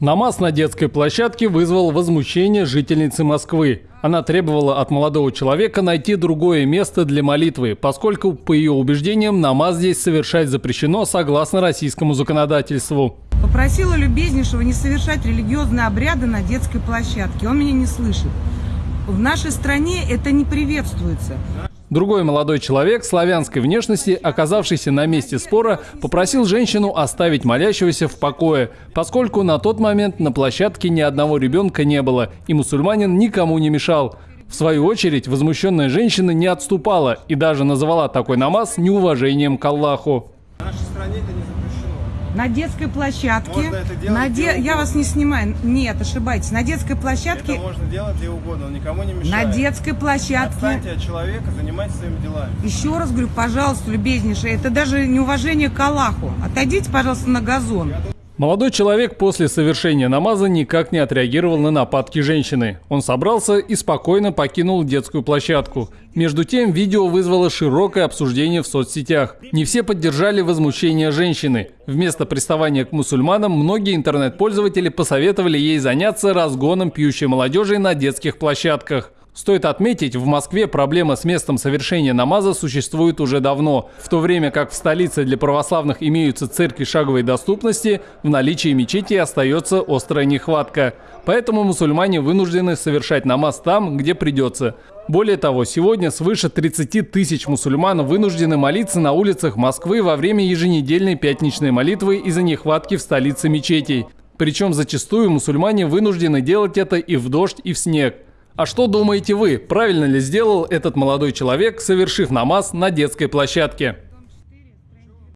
Намаз на детской площадке вызвал возмущение жительницы Москвы. Она требовала от молодого человека найти другое место для молитвы, поскольку, по ее убеждениям, намаз здесь совершать запрещено согласно российскому законодательству. Попросила любезнейшего не совершать религиозные обряды на детской площадке. Он меня не слышит. В нашей стране это не приветствуется. Другой молодой человек славянской внешности, оказавшийся на месте спора, попросил женщину оставить молящегося в покое, поскольку на тот момент на площадке ни одного ребенка не было, и мусульманин никому не мешал. В свою очередь, возмущенная женщина не отступала и даже называла такой намаз неуважением к Аллаху. В нашей стране это не. На детской площадке. Можно это делать на где Я вас не снимаю. Нет, ошибаетесь. На детской площадке. Это можно делать где угодно, он никому не На мешает. детской площадке. Отстаньте от человека, занимайтесь своими делами. Еще раз говорю, пожалуйста, любезнейший, это даже неуважение к Аллаху. Отойдите, пожалуйста, на газон. Молодой человек после совершения намаза никак не отреагировал на нападки женщины. Он собрался и спокойно покинул детскую площадку. Между тем, видео вызвало широкое обсуждение в соцсетях. Не все поддержали возмущение женщины. Вместо приставания к мусульманам, многие интернет-пользователи посоветовали ей заняться разгоном пьющей молодежи на детских площадках. Стоит отметить, в Москве проблема с местом совершения намаза существует уже давно, в то время как в столице для православных имеются церкви шаговой доступности, в наличии мечети остается острая нехватка. Поэтому мусульмане вынуждены совершать намаз там, где придется. Более того, сегодня свыше 30 тысяч мусульман вынуждены молиться на улицах Москвы во время еженедельной пятничной молитвы из-за нехватки в столице мечетей. Причем зачастую мусульмане вынуждены делать это и в дождь, и в снег. А что думаете вы, правильно ли сделал этот молодой человек, совершив намаз на детской площадке?